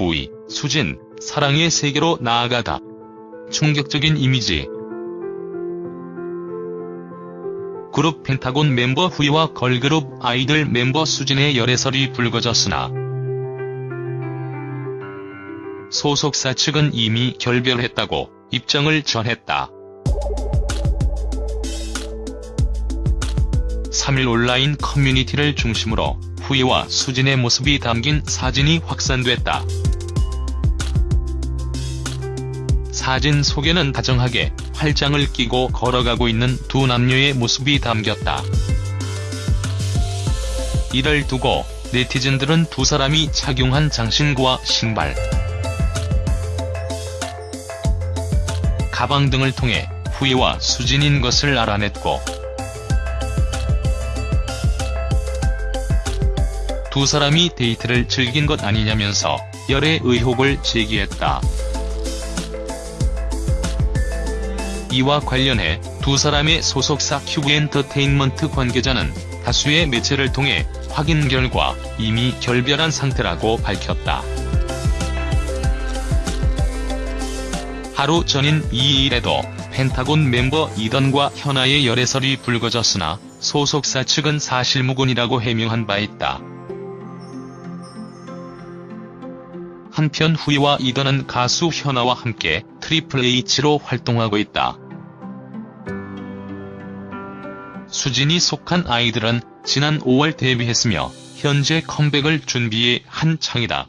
후이, 수진, 사랑의 세계로 나아가다. 충격적인 이미지. 그룹 펜타곤 멤버 후이와 걸그룹 아이들 멤버 수진의 열애설이 불거졌으나 소속사 측은 이미 결별했다고 입장을 전했다. 3일 온라인 커뮤니티를 중심으로 후이와 수진의 모습이 담긴 사진이 확산됐다. 사진 속에는 다정하게 활장을 끼고 걸어가고 있는 두 남녀의 모습이 담겼다. 이를 두고 네티즌들은 두 사람이 착용한 장신구와 신발, 가방 등을 통해 후이와 수진인 것을 알아냈고 두 사람이 데이트를 즐긴 것 아니냐면서 열애 의혹을 제기했다. 이와 관련해 두 사람의 소속사 큐브엔터테인먼트 관계자는 다수의 매체를 통해 확인 결과 이미 결별한 상태라고 밝혔다. 하루 전인 2일에도 펜타곤 멤버 이던과 현아의 열애설이 불거졌으나 소속사 측은 사실무근이라고 해명한 바 있다. 한편 후이와 이던은 가수 현아와 함께 트리플 H로 활동하고 있다. 수진이 속한 아이들은 지난 5월 데뷔했으며 현재 컴백을 준비에 한창이다.